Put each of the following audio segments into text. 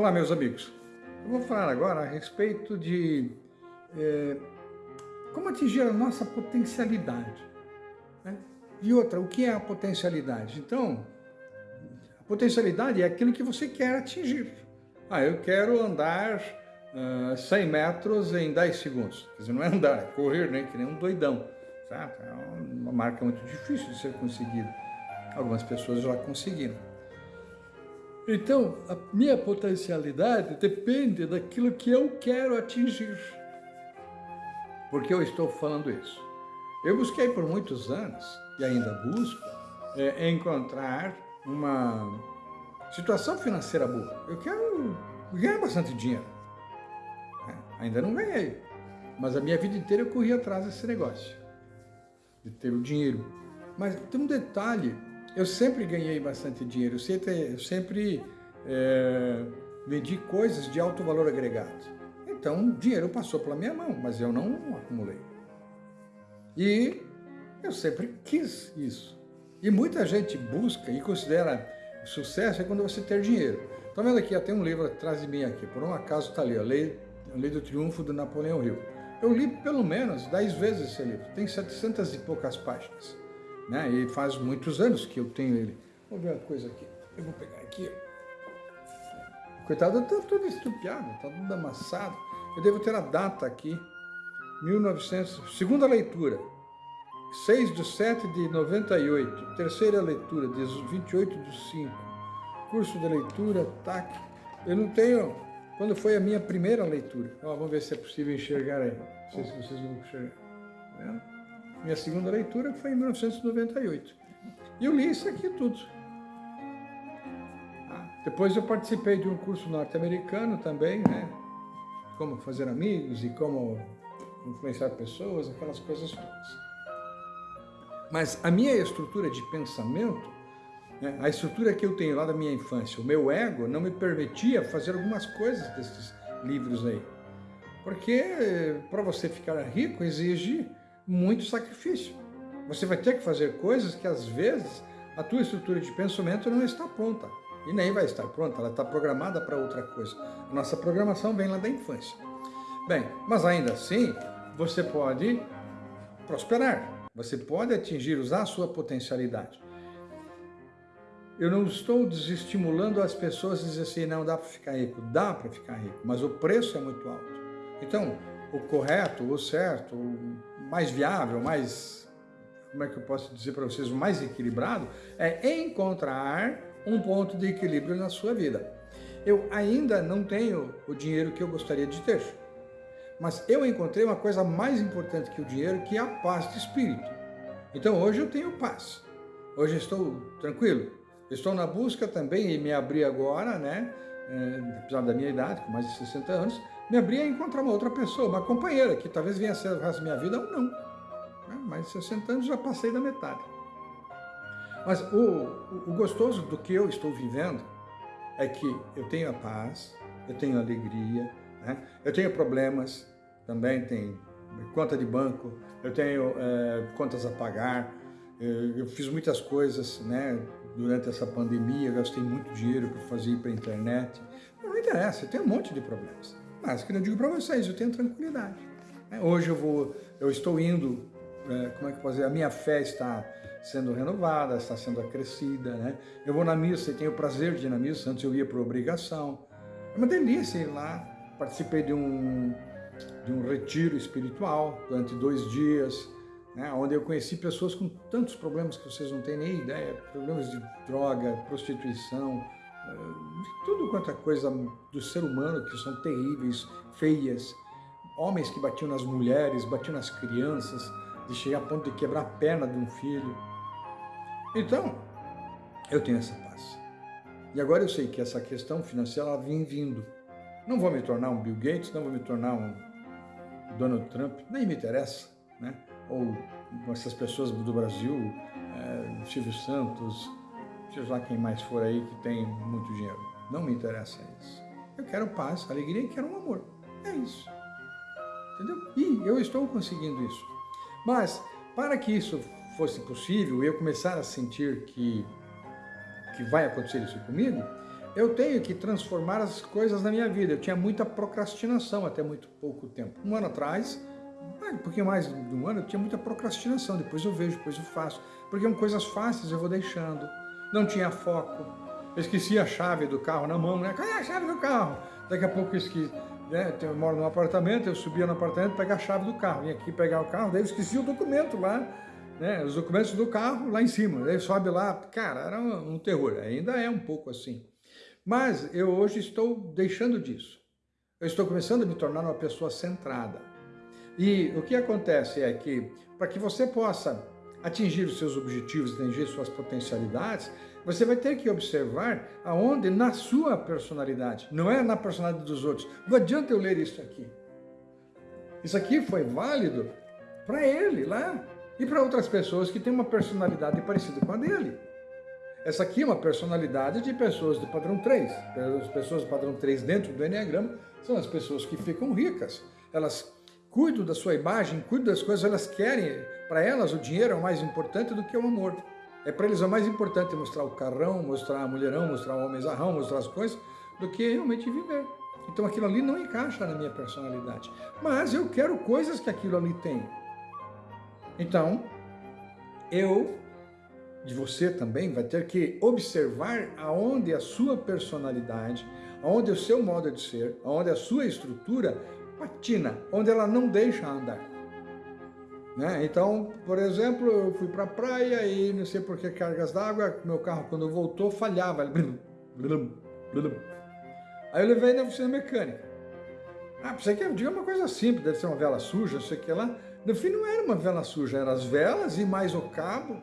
Olá, meus amigos. Eu vou falar agora a respeito de é, como atingir a nossa potencialidade. Né? E outra, o que é a potencialidade? Então, a potencialidade é aquilo que você quer atingir. Ah, eu quero andar uh, ah, 100 metros em 10 segundos. Quer dizer, não é andar, é correr, né? que nem um doidão. Certo? É uma marca muito difícil de ser conseguida. Algumas pessoas já conseguiram. Então, a minha potencialidade depende daquilo que eu quero atingir. Por que eu estou falando isso? Eu busquei por muitos anos, e ainda busco, é, encontrar uma situação financeira boa. Eu quero ganhar bastante dinheiro. É, ainda não ganhei, mas a minha vida inteira eu corri atrás desse negócio, de ter o dinheiro. Mas tem um detalhe eu sempre ganhei bastante dinheiro, eu sempre, eu sempre é, vendi coisas de alto valor agregado. Então, dinheiro passou pela minha mão, mas eu não acumulei. E eu sempre quis isso. E muita gente busca e considera sucesso é quando você ter dinheiro. Estão vendo aqui, tem um livro atrás de mim aqui, por um acaso está ali, a Lei, a Lei do Triunfo do Napoleão Hill. Eu li pelo menos 10 vezes esse livro, tem 700 e poucas páginas né? E faz muitos anos que eu tenho ele. Vamos ver uma coisa aqui. Eu vou pegar aqui. Coitado, está tudo estupiado, está tudo amassado. Eu devo ter a data aqui. 1900, segunda leitura. 6 de 7 de 98. Terceira leitura, 28 de 5. Curso de leitura, TAC. Eu não tenho... Quando foi a minha primeira leitura? Ó, vamos ver se é possível enxergar aí. Não sei se vocês vão enxergar. Tá vendo? Minha segunda leitura foi em 1998. E eu li isso aqui tudo. Ah, depois eu participei de um curso norte-americano também, né? Como fazer amigos e como influenciar pessoas, aquelas coisas todas. Mas a minha estrutura de pensamento, né, a estrutura que eu tenho lá da minha infância, o meu ego não me permitia fazer algumas coisas desses livros aí. Porque para você ficar rico exige muito sacrifício. Você vai ter que fazer coisas que às vezes a tua estrutura de pensamento não está pronta. E nem vai estar pronta, ela está programada para outra coisa. A nossa programação vem lá da infância. Bem, mas ainda assim, você pode prosperar. Você pode atingir, usar a sua potencialidade. Eu não estou desestimulando as pessoas a dizer assim, não dá para ficar rico. Dá para ficar rico, mas o preço é muito alto. Então, o correto, o certo, o mais viável, mais, como é que eu posso dizer para vocês, o mais equilibrado, é encontrar um ponto de equilíbrio na sua vida. Eu ainda não tenho o dinheiro que eu gostaria de ter, mas eu encontrei uma coisa mais importante que o dinheiro, que é a paz de espírito. Então hoje eu tenho paz, hoje estou tranquilo, estou na busca também e me abri agora, né, é, apesar da minha idade, com mais de 60 anos, me abrir a encontrar uma outra pessoa, uma companheira, que talvez venha a ser o resto da minha vida ou não. Né? Mais de 60 anos já passei da metade. Mas o, o gostoso do que eu estou vivendo é que eu tenho a paz, eu tenho alegria, né? eu tenho problemas, também tenho conta de banco, eu tenho é, contas a pagar, eu fiz muitas coisas né, durante essa pandemia, gastei muito dinheiro para fazer para a internet, não interessa, eu tenho um monte de problemas. Mas, que eu digo para vocês, eu tenho tranquilidade. É, hoje eu vou, eu estou indo, é, como é que eu posso dizer, a minha fé está sendo renovada, está sendo acrescida, né? Eu vou na missa e tenho o prazer de ir na missa, antes eu ia por obrigação. É uma delícia ir lá, participei de um, de um retiro espiritual durante dois dias, né, onde eu conheci pessoas com tantos problemas que vocês não têm nem ideia, problemas de droga, prostituição, de tudo quanto é coisa do ser humano que são terríveis, feias, homens que batiam nas mulheres, batiam nas crianças, de chegar a ponto de quebrar a perna de um filho. Então, eu tenho essa paz. E agora eu sei que essa questão financeira ela vem vindo. Não vou me tornar um Bill Gates, não vou me tornar um Donald Trump, nem me interessa, né? Ou essas pessoas do Brasil, é, Silvio Santos, seja lá quem mais for aí que tem muito dinheiro. Não me interessa isso. Eu quero paz, alegria e quero um amor. É isso. Entendeu? E eu estou conseguindo isso. Mas, para que isso fosse possível, eu começar a sentir que, que vai acontecer isso comigo, eu tenho que transformar as coisas na minha vida. Eu tinha muita procrastinação até muito pouco tempo. Um ano atrás, um pouquinho mais de um ano, eu tinha muita procrastinação. Depois eu vejo, depois eu faço. Porque são coisas fáceis eu vou deixando. Não tinha foco. Eu esqueci a chave do carro na mão, né? Cadê a chave do carro? Daqui a pouco eu esqueci. Né? Eu moro num apartamento, eu subia no apartamento pegar a chave do carro. Vim aqui pegar o carro, daí eu esqueci o documento lá né, os documentos do carro lá em cima, daí sobe lá, cara, era um terror, ainda é um pouco assim. Mas eu hoje estou deixando disso. Eu estou começando a me tornar uma pessoa centrada. E o que acontece é que, para que você possa atingir os seus objetivos, atingir suas potencialidades, você vai ter que observar aonde na sua personalidade, não é na personalidade dos outros. Não adianta eu ler isso aqui. Isso aqui foi válido para ele lá, e para outras pessoas que têm uma personalidade parecida com a dele. Essa aqui é uma personalidade de pessoas do padrão 3. As pessoas do padrão 3 dentro do Enneagrama são as pessoas que ficam ricas. Elas cuidam da sua imagem, cuidam das coisas, elas querem, para elas o dinheiro é o mais importante do que o amor. É para eles o mais importante mostrar o carrão, mostrar a mulherão, mostrar o homem zarrão, mostrar as coisas, do que realmente viver. Então aquilo ali não encaixa na minha personalidade. Mas eu quero coisas que aquilo ali tem. Então, eu, de você também, vai ter que observar aonde a sua personalidade, aonde o seu modo de ser, aonde a sua estrutura patina, onde ela não deixa andar. Né? Então, por exemplo, eu fui para a praia e não sei por que cargas d'água, meu carro quando voltou falhava. Aí eu levei na oficina mecânica. Ah, você quer? Diga uma coisa simples, deve ser uma vela suja, não sei o que lá. No fim não era uma vela suja, eram as velas e mais o cabo.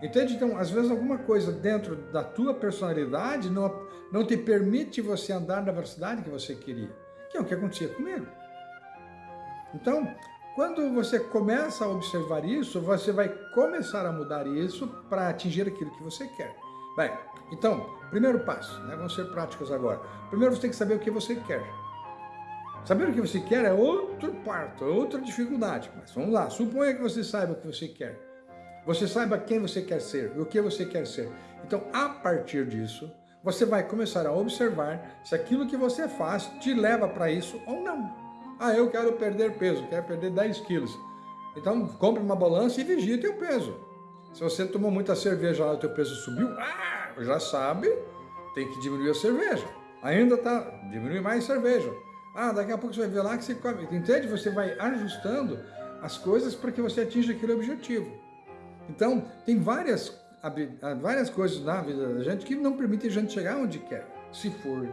Entende? Então, às vezes alguma coisa dentro da tua personalidade não, não te permite você andar na velocidade que você queria. Que é o que acontecia comigo. Então, quando você começa a observar isso, você vai começar a mudar isso para atingir aquilo que você quer. Bem, então, primeiro passo, né? vamos ser práticos agora. Primeiro você tem que saber o que você quer. Saber o que você quer é outro parto, é outra dificuldade. Mas vamos lá, suponha que você saiba o que você quer. Você saiba quem você quer ser e o que você quer ser. Então, a partir disso, você vai começar a observar se aquilo que você faz te leva para isso ou não. Ah, eu quero perder peso, quero perder 10 quilos. Então, compre uma balança e vigie teu peso. Se você tomou muita cerveja lá, teu peso subiu, ah, já sabe, tem que diminuir a cerveja. Ainda tá, diminui mais cerveja. Ah, daqui a pouco você vai ver lá que você come. Entende? Você vai ajustando as coisas para que você atinja aquele objetivo. Então, tem várias, várias coisas na vida da gente que não permitem a gente chegar onde quer, se for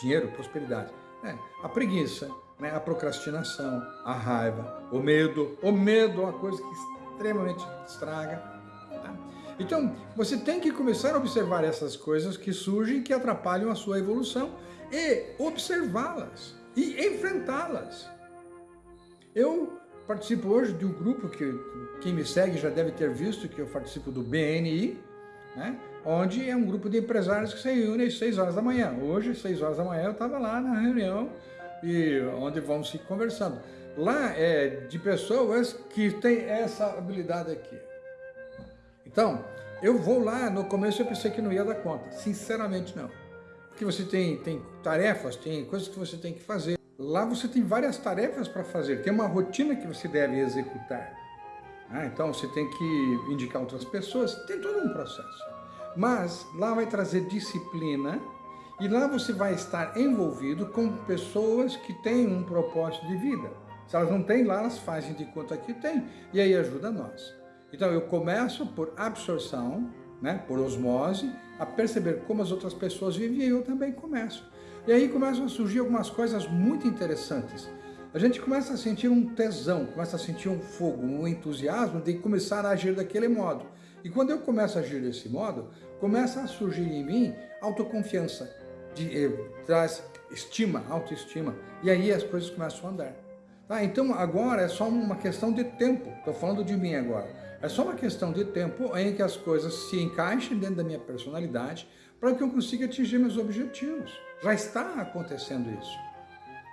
dinheiro, prosperidade. É, a preguiça, né, a procrastinação, a raiva, o medo. O medo é uma coisa que extremamente estraga. Tá? Então, você tem que começar a observar essas coisas que surgem, que atrapalham a sua evolução e observá-las e enfrentá-las. Eu participo hoje de um grupo que quem me segue já deve ter visto que eu participo do BNI, né? onde é um grupo de empresários que se reúne às 6 horas da manhã. Hoje, às 6 horas da manhã, eu estava lá na reunião e onde vamos se conversando. Lá é de pessoas que têm essa habilidade aqui. Então, eu vou lá, no começo eu pensei que não ia dar conta, sinceramente não que você tem, tem tarefas, tem coisas que você tem que fazer. Lá você tem várias tarefas para fazer, tem uma rotina que você deve executar. Ah, então você tem que indicar outras pessoas, tem todo um processo. Mas lá vai trazer disciplina e lá você vai estar envolvido com pessoas que têm um propósito de vida. Se elas não têm, lá elas fazem de conta que tem e aí ajuda nós. Então eu começo por absorção, né, por osmose, a perceber como as outras pessoas vivem e eu também começo. E aí começam a surgir algumas coisas muito interessantes. A gente começa a sentir um tesão, começa a sentir um fogo, um entusiasmo de começar a agir daquele modo. E quando eu começo a agir desse modo, começa a surgir em mim autoconfiança, de, eh, traz estima, autoestima. E aí as coisas começam a andar. Tá? Então agora é só uma questão de tempo. Estou falando de mim agora. É só uma questão de tempo em que as coisas se encaixem dentro da minha personalidade para que eu consiga atingir meus objetivos. Já está acontecendo isso.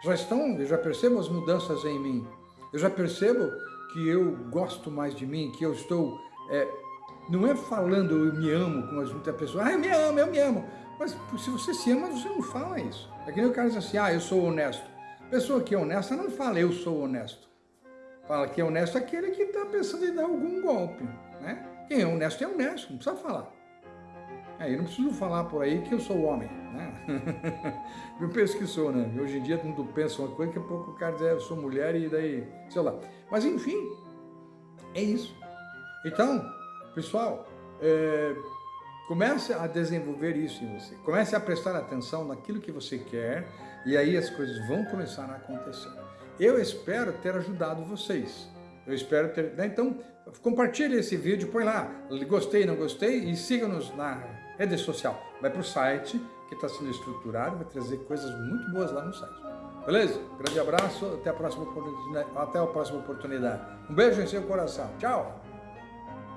Já estão, eu já percebo as mudanças em mim. Eu já percebo que eu gosto mais de mim, que eu estou... É, não é falando eu me amo, como muitas pessoas, ah, eu me amo, eu me amo. Mas se você se ama, você não fala isso. É que nem o cara diz assim, ah, eu sou honesto. Pessoa que é honesta não fala, eu sou honesto. Fala que é honesto aquele que está pensando em dar algum golpe. Né? Quem é honesto é honesto, não precisa falar. É, eu não preciso falar por aí que eu sou homem, né? eu penso que sou, né? Hoje em dia todo mundo pensa uma coisa, daqui a pouco o cara diz, é, eu sou mulher e daí, sei lá. Mas enfim, é isso. Então, pessoal, é, comece a desenvolver isso em você. Comece a prestar atenção naquilo que você quer e aí as coisas vão começar a acontecer. Eu espero ter ajudado vocês. Eu espero ter... Né? Então, compartilhe esse vídeo, põe lá, gostei, não gostei, e siga-nos na rede social. Vai para o site, que está sendo estruturado, vai trazer coisas muito boas lá no site. Beleza? Grande abraço, até a próxima oportunidade. Até a próxima oportunidade. Um beijo em seu coração. Tchau!